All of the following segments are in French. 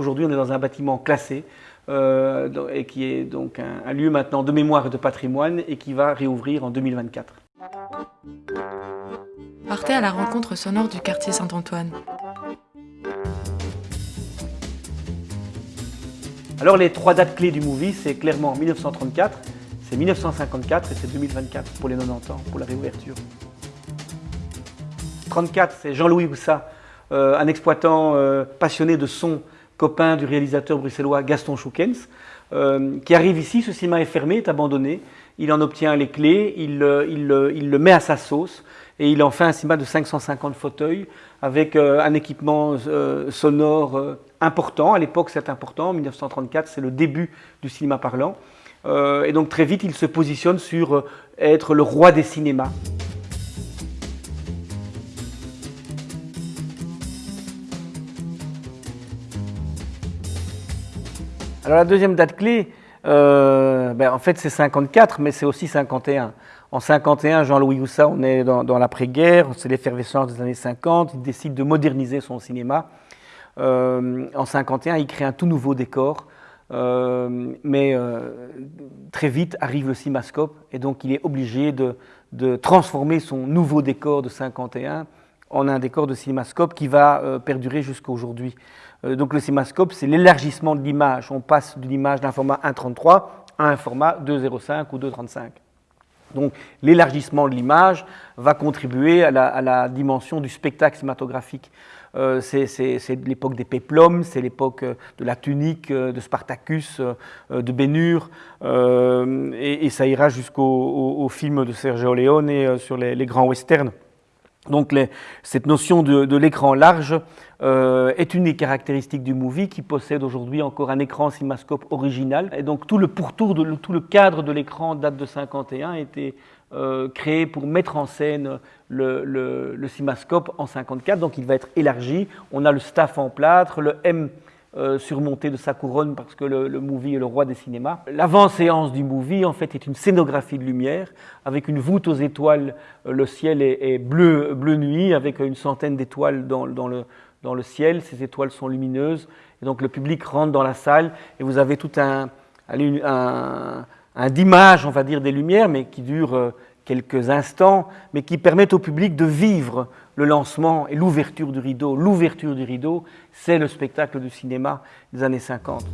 Aujourd'hui, on est dans un bâtiment classé euh, et qui est donc un, lieu maintenant de mémoire et de patrimoine et qui va réouvrir en 2024. Partez à la rencontre sonore du quartier Saint-Antoine. Alors les trois dates clés du movie, c'est clairement 1934, c'est 1954 et c'est 2024 pour les 90 ans, pour la réouverture. 34, c'est Jean-Louis Houssa, euh, un exploitant euh, passionné de son copain du réalisateur bruxellois Gaston Schoukens, euh, qui arrive ici, ce cinéma est fermé, est abandonné, il en obtient les clés, il, il, le met à sa sauce et il en fait un cinéma de 550 fauteuils avec euh, un équipement euh, sonore important. À l'époque, c'est important. En 1934, c'est le début du cinéma parlant. et donc très vite, il se positionne sur être le roi des cinémas. Alors la deuxième date clé, euh, ben, en fait c'est 54, mais c'est aussi 51. En 51, Jean-Louis Houssa, on est dans, l'après-guerre, c'est l'effervescence des années 50, il décide de moderniser son cinéma. Euh, en 51, il crée un tout nouveau décor, euh, mais très vite arrive le cinémascope, et donc il est obligé de, transformer son nouveau décor de 51 en un décor de cinémascope qui va perdurer jusqu'à aujourd'hui. Euh, donc le cinémascope, c'est l'élargissement de l'image. On passe de l'image d'un format 1.33 à un format 2.05 ou 2.35. Donc l'élargissement de l'image va contribuer à la, dimension du spectacle cinématographique. Euh, c'est l'époque des péplums, c'est l'époque euh, de la tunique, de Spartacus, de Bénur, et, ça ira jusqu'au film de Sergio Leone sur les grands westerns. Donc cette notion de, l'écran large euh, est une des caractéristiques du movie qui possède aujourd'hui encore un écran cinémascope original. Et donc tout le pourtour, de, tout le cadre de l'écran date de 51 a été créé pour mettre en scène le, le, cinémascope en 54. Donc il va être élargi. On a le staff en plâtre, le M euh, surmonté de sa couronne parce que le, movie est le roi des cinémas. L'avant-séance du movie, en fait, est une scénographie de lumière avec une voûte aux étoiles. Euh, le ciel est, bleu, bleu nuit avec une centaine d'étoiles dans, le, dans le ciel. Ces étoiles sont lumineuses. Et donc le public rentre dans la salle et vous avez tout un, un, on va dire, des lumières, mais qui dure euh, quelques instants, mais qui permettent au public de vivre le lancement et l'ouverture du rideau. L'ouverture du rideau, c'est le spectacle du cinéma des années 50.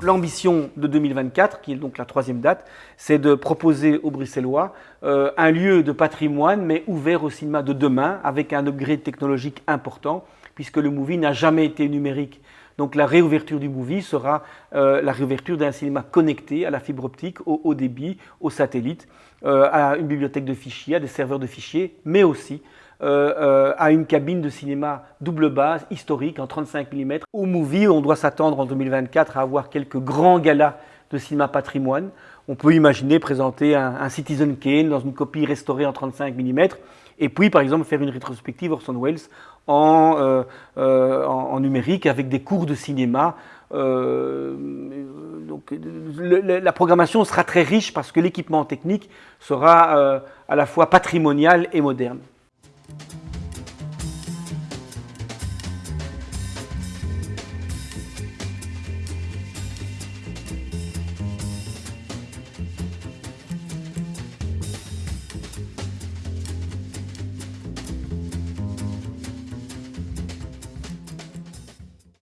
L'ambition de 2024, qui est donc la troisième date, c'est de proposer aux Bruxellois euh, un lieu de patrimoine, mais ouvert au cinéma de demain, avec un upgrade technologique important, puisque le movie n'a jamais été numérique. Donc la réouverture du movie sera euh, la réouverture d'un cinéma connecté à la fibre optique, au haut débit, au satellite, euh, à une bibliothèque de fichiers, à des serveurs de fichiers, mais aussi euh, euh, à une cabine de cinéma double base historique en 35 mm. Au Movie, on doit s'attendre en 2024 à avoir quelques grands galas de cinéma patrimoine. On peut imaginer présenter un, Citizen Kane dans une copie restaurée en 35 mm et puis par exemple faire une rétrospective Orson Welles en, euh, en, numérique avec des cours de cinéma. donc, la programmation sera très riche parce que l'équipement technique sera à la fois patrimonial et moderne.